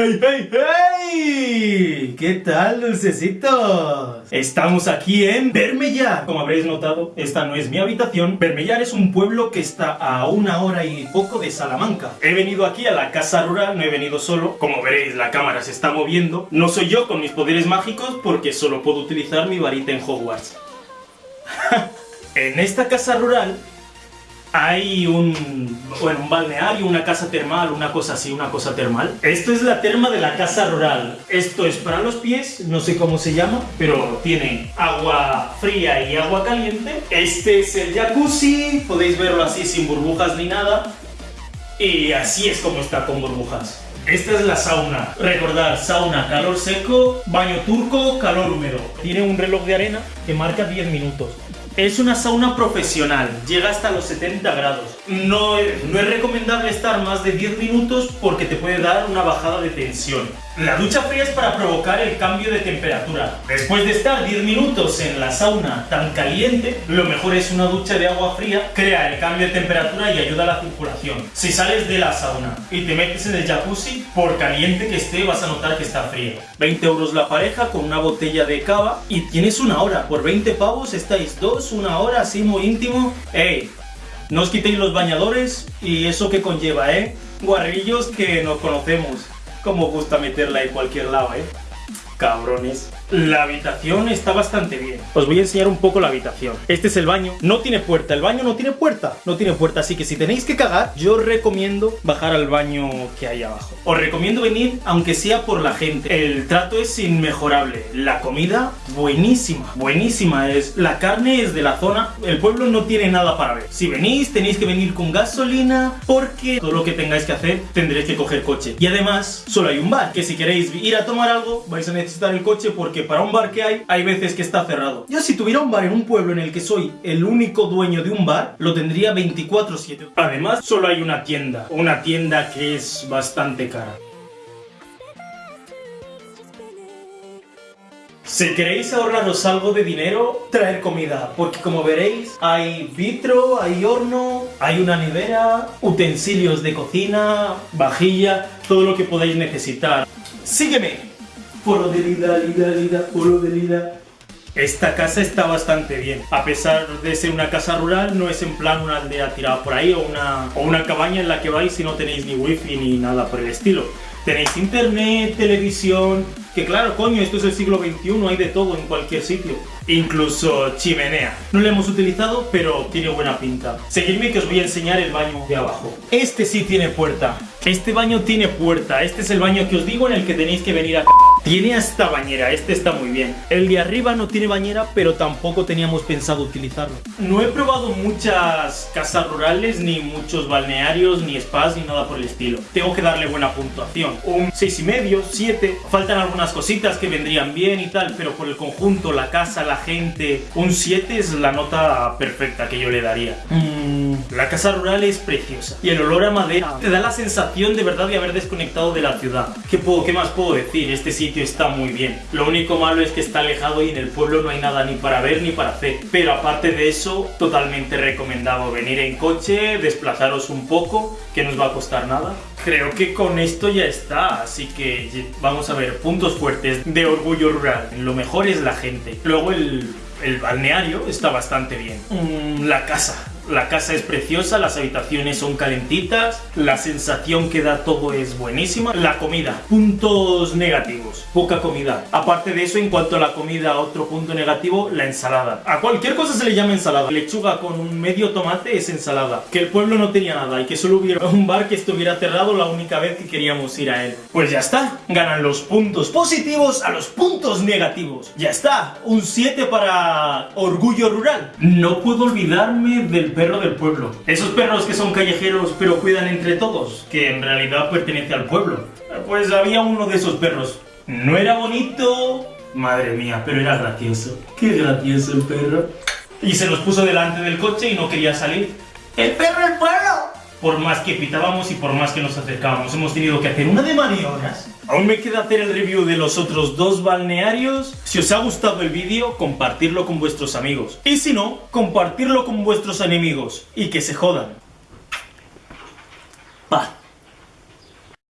¡Hey, hey, hey! ¿Qué tal, dulcecitos? Estamos aquí en Bermellar. Como habréis notado, esta no es mi habitación. Bermellar es un pueblo que está a una hora y poco de Salamanca. He venido aquí a la casa rural, no he venido solo. Como veréis, la cámara se está moviendo. No soy yo con mis poderes mágicos porque solo puedo utilizar mi varita en Hogwarts. en esta casa rural hay un, bueno, un balneario, una casa termal, una cosa así, una cosa termal. Esto es la terma de la casa rural. Esto es para los pies, no sé cómo se llama, pero tiene agua fría y agua caliente. Este es el jacuzzi, podéis verlo así sin burbujas ni nada. Y así es como está con burbujas. Esta es la sauna. Recordad, sauna, calor seco, baño turco, calor húmedo. Tiene un reloj de arena que marca 10 minutos. Es una sauna profesional, llega hasta los 70 grados. No, no es recomendable estar más de 10 minutos porque te puede dar una bajada de tensión. La ducha fría es para provocar el cambio de temperatura. Después de estar 10 minutos en la sauna tan caliente, lo mejor es una ducha de agua fría, crea el cambio de temperatura y ayuda a la circulación. Si sales de la sauna y te metes en el jacuzzi, por caliente que esté vas a notar que está frío. 20 euros la pareja con una botella de cava y tienes una hora. Por 20 pavos estáis dos, una hora así muy íntimo. ¡Ey! No os quitéis los bañadores y eso que conlleva, ¿eh? Guarrillos que nos conocemos. Como gusta meterla en cualquier lado, ¿eh? Cabrones. La habitación está bastante bien. Os voy a enseñar un poco la habitación. Este es el baño. No tiene puerta. El baño no tiene puerta. No tiene puerta. Así que si tenéis que cagar, yo recomiendo bajar al baño que hay abajo. Os recomiendo venir, aunque sea por la gente. El trato es inmejorable. La comida, buenísima. Buenísima es. La carne es de la zona. El pueblo no tiene nada para ver. Si venís, tenéis que venir con gasolina porque todo lo que tengáis que hacer tendréis que coger coche. Y además, solo hay un bar. Que si queréis ir a tomar algo, vais a necesitar el coche porque para un bar que hay, hay veces que está cerrado. Yo si tuviera un bar en un pueblo en el que soy el único dueño de un bar, lo tendría 24-7. Además, solo hay una tienda. Una tienda que es bastante cara. Si queréis ahorraros algo de dinero, traer comida, porque como veréis, hay vitro, hay horno, hay una nevera, utensilios de cocina, vajilla, todo lo que podáis necesitar. ¡Sígueme! Polo de lida, lida, lida, polo de lida. Esta casa está bastante bien. A pesar de ser una casa rural, no es en plan una aldea tirada por ahí o una, o una cabaña en la que vais y no tenéis ni wifi ni nada por el estilo. Tenéis internet, televisión, que claro, coño, esto es el siglo XXI, hay de todo en cualquier sitio. Incluso chimenea. No lo hemos utilizado, pero tiene buena pinta. Seguidme que os voy a enseñar el baño de abajo. Este sí tiene puerta. Este baño tiene puerta. Este es el baño que os digo en el que tenéis que venir a... Tiene hasta bañera, este está muy bien. El de arriba no tiene bañera, pero tampoco teníamos pensado utilizarlo. No he probado muchas casas rurales, ni muchos balnearios, ni spas, ni nada por el estilo. Tengo que darle buena puntuación. Un 6,5, 7. Faltan algunas cositas que vendrían bien y tal, pero por el conjunto, la casa, la gente... Un 7 es la nota perfecta que yo le daría. Mm, la casa rural es preciosa. Y el olor a madera te da la sensación de verdad de haber desconectado de la ciudad. ¿Qué, puedo, qué más puedo decir? Este sitio está muy bien. Lo único malo es que está alejado y en el pueblo no hay nada ni para ver ni para hacer. Pero aparte de eso, totalmente recomendado venir en coche, desplazaros un poco, que no os va a costar nada. Creo que con esto ya está, así que vamos a ver puntos fuertes de Orgullo Rural. Lo mejor es la gente. Luego el, el balneario está bastante bien. Mm, la casa, la casa es preciosa, las habitaciones son calentitas, la sensación que da todo es buenísima. La comida, puntos negativos, poca comida. Aparte de eso, en cuanto a la comida, otro punto negativo, la ensalada. A cualquier cosa se le llama ensalada. Lechuga con un medio tomate es ensalada. Que el pueblo no tenía nada y que solo hubiera un bar que estuviera cerrado la única vez que queríamos ir a él. Pues ya está, ganan los puntos positivos a los puntos negativos. Ya está, un 7 para orgullo rural. No puedo olvidarme del perro del pueblo. Esos perros que son callejeros pero cuidan entre todos, que en realidad pertenece al pueblo. Pues había uno de esos perros. No era bonito, madre mía, pero era gracioso. Qué gracioso el perro. Y se nos puso delante del coche y no quería salir. ¡El perro del pueblo! Por más que pitábamos y por más que nos acercábamos. Hemos tenido que hacer una de maniobras. Aún me queda hacer el review de los otros dos balnearios. Si os ha gustado el vídeo, compartirlo con vuestros amigos. Y si no, compartirlo con vuestros enemigos. Y que se jodan. Paz.